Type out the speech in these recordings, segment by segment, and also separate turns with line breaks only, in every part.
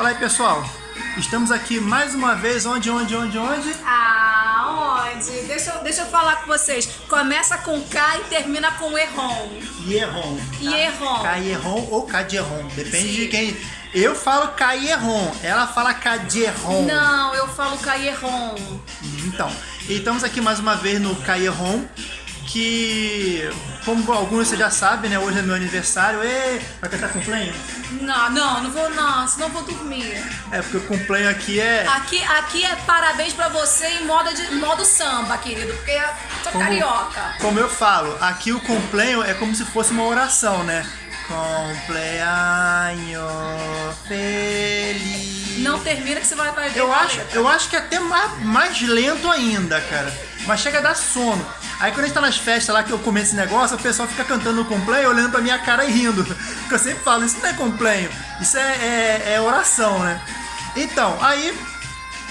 Fala aí, pessoal. Estamos aqui mais uma vez, onde, onde, onde, onde?
Ah, onde? Deixa, eu- deixa eu falar com vocês. Começa com K e termina com Erron.
Ierron.
Ierron.
Caierron ou Cadierron. Depende
Sim.
de quem. Eu falo Caierron, ela fala Cadierron.
Não, eu falo K e Erron.
Então, e estamos aqui mais uma vez no Caierron, que, como alguns você já sabe, né? Hoje é meu aniversário. E vai cantar cumpleaños?
Não, não, não vou não, senão vou dormir.
É, porque o cumpleaños aqui é...
Aqui, aqui é parabéns pra você em modo, de, modo samba, querido, porque eu sou
Como-
carioca.
Como eu falo, aqui o cumpleaños é como se fosse uma oração, né? Cumpleaños feliz.
Não termina que você vai, ver.
Eu acho, eu acho que é até mais, mais lento ainda, cara. Mas chega a dar sono. Aí quando a gente tá nas festas lá que eu comento esse negócio, o pessoal fica cantando cumpleaños, olhando pra minha cara e rindo. Porque eu sempre falo, isso não é cumpleaños, isso é, é- é oração, né? Então, aí,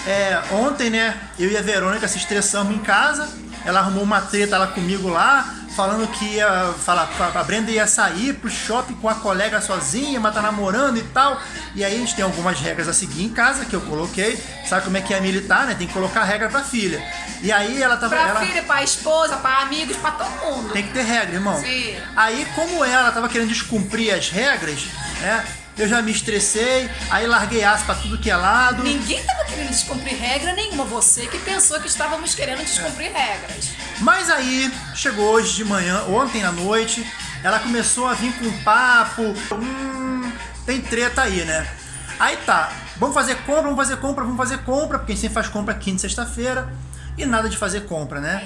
é, ontem, né, eu e a Verônica se estressamos em casa. Ela arrumou uma treta lá comigo lá, falando que ia falar, a Brenda ia sair pro shopping com a colega sozinha, mas tá namorando e tal. E aí a gente tem algumas regras a seguir em casa que eu coloquei. Sabe como é que é militar, né? Tem que colocar regra pra filha. E aí ela tava.
Pra
ela...
filha, pra esposa, pra amigos, pra todo mundo.
Tem que ter regra, irmão.
Sim.
Aí, como ela tava querendo descumprir as regras, né? Eu já me estressei, aí larguei aço pra tudo que é lado.
Ninguém tava querendo descumprir regra nenhuma. Você que pensou que estávamos querendo descumprir regras.
Mas aí, chegou hoje de manhã, ontem à noite, ela começou a vir com um papo. Hum, tem treta aí, né? Aí tá, vamos fazer compra, vamos fazer compra, vamos fazer compra, porque a gente sempre faz compra quinta e sexta-feira, e nada de fazer compra, né?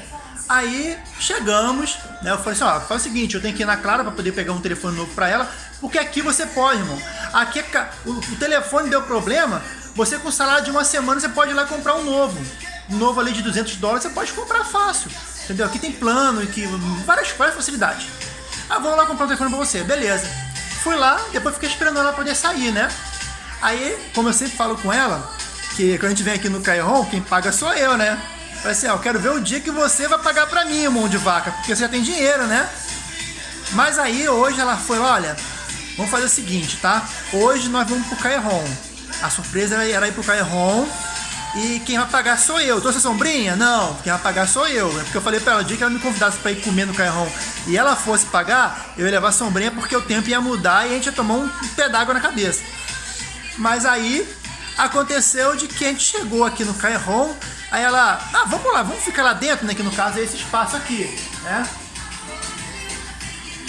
Aí chegamos, né? Eu falei assim: ó, faz o seguinte, eu tenho que ir na Clara pra poder pegar um telefone novo pra ela, porque aqui você pode, irmão. Aqui é o, telefone deu problema, você com salário de uma semana você pode ir lá comprar um novo. Um novo ali de 200 dólares você pode comprar fácil. Entendeu? Aqui tem plano e que várias, várias facilidades. Ah, vou lá comprar um telefone pra você, beleza. Fui lá, depois fiquei esperando ela poder sair, né? Aí, como eu sempre falo com ela, que quando a gente vem aqui no Cairon, quem paga sou eu, né? Falei assim, ó, eu quero ver o dia que você vai pagar pra mim, mão de vaca, porque você já tem dinheiro, né? Mas aí hoje ela foi, olha, vamos fazer o seguinte, tá? Hoje nós vamos pro Cairon. A surpresa era- ir pro Cairon e quem vai pagar sou eu. Trouxe a sombrinha? Não, quem vai pagar sou eu. É porque eu falei pra ela, o dia que ela me convidasse pra ir comer no Cairon e ela fosse pagar, eu ia levar a sombrinha porque o tempo ia mudar e a gente ia tomar um pé d'água na cabeça. Mas aí aconteceu de que a gente chegou aqui no Cairon, aí ela, ah, vamos lá, vamos ficar lá dentro, né? Que no caso é esse espaço aqui, né?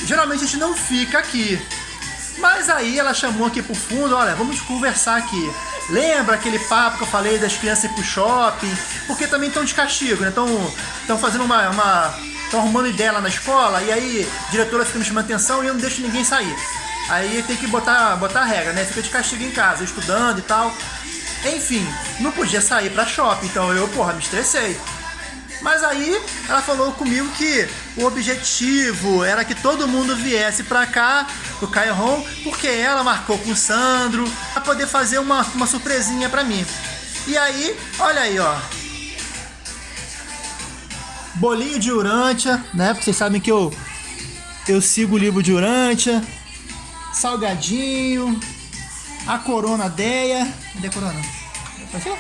Geralmente a gente não fica aqui. Mas aí ela chamou aqui pro fundo, olha, vamos conversar aqui. Lembra aquele papo que eu falei das crianças ir pro shopping? Porque também estão de castigo, né? Estão fazendo uma. uma estão arrumando ideia lá na escola e aí a diretora fica me chamando atenção e eu não deixo ninguém sair. Aí tem que botar, botar regra, né? Fica de castigo em casa, estudando e tal. Enfim, não podia sair pra shopping, então eu, porra, me estressei. Mas aí ela falou comigo que o objetivo era que todo mundo viesse pra cá, pro Cairon, porque ela marcou com o Sandro pra poder fazer uma, uma surpresinha pra mim. E aí, olha aí, ó. Bolinho de Urântia, né? Porque vocês sabem que eu, eu sigo o livro de Urântia. Salgadinho. A Corona Deia. Cadê a Corona? Apareceu?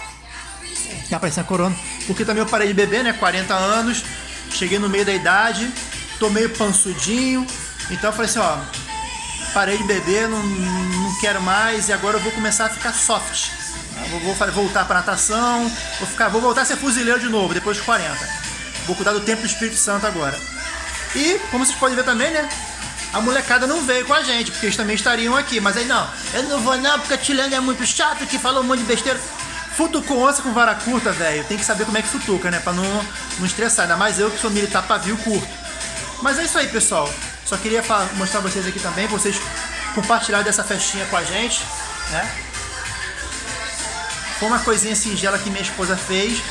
Já apareceu a corona. Porque também eu parei de beber, né? 40 anos. Cheguei no meio da idade. Tô meio pansudinho. Então eu falei assim, ó. Parei de beber, não, não quero mais. E agora eu vou começar a ficar soft. Eu Vou, vou voltar pra natação. Vou, ficar, vou voltar a ser fuzileiro de novo, depois dos 40. Vou cuidar do tempo do Espírito Santo agora. E, como vocês podem ver também, né? A molecada não veio com a gente, porque eles também estariam aqui. Mas aí, não, eu não vou não, porque a Tilene é muito chato, que falou um monte de besteira. Futucou onça com vara curta, velho. Tem que saber como é que futuca, né? Pra não, não estressar. Ainda mais eu que sou militar pavio curto. Mas é isso aí, pessoal. Só queria mostrar vocês aqui também, vocês compartilharem dessa festinha com a gente, né? Foi uma coisinha singela que minha esposa fez.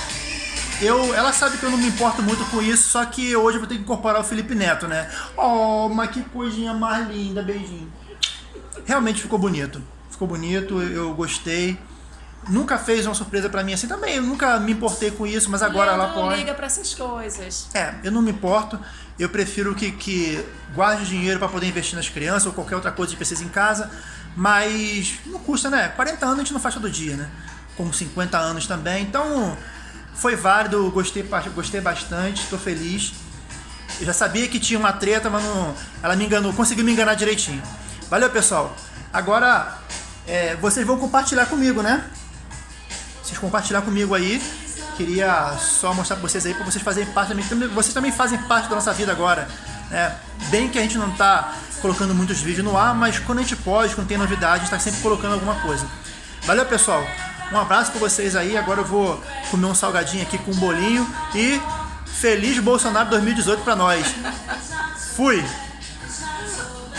Eu, ela sabe que eu não me importo muito com isso, só que hoje eu vou ter que incorporar o Felipe Neto, né? Oh, mas que coisinha mais linda, beijinho. Realmente ficou bonito. Ficou bonito, eu gostei. nunca fez uma surpresa pra mim assim também. Eu nunca me importei com isso, mas agora ela
não
pode.
liga pra essas coisas.
É, eu não me importo. Eu prefiro que, que guarde dinheiro para poder investir nas crianças ou qualquer outra coisa que precisa em casa. Mas não custa, né? 40 anos a gente não faz todo dia, né? Como 50 anos também. Então foi válido, gostei, gostei bastante, tô feliz. Eu já sabia que tinha uma treta, mas não, ela me enganou, conseguiu me enganar direitinho. Valeu, pessoal. Agora é, vocês vão compartilhar comigo, né? Vocês compartilhar comigo aí. Queria só mostrar pra vocês aí, pra vocês fazerem parte também. Vocês também fazem parte da nossa vida agora. Né? Bem que a gente não tá colocando muitos vídeos no ar, mas quando a gente pode, quando tem novidade, a gente tá sempre colocando alguma coisa. Valeu, pessoal. Um abraço pra vocês aí. Agora eu vou comer um salgadinho aqui com um bolinho. E feliz Bolsonaro 2018 pra nós. Fui!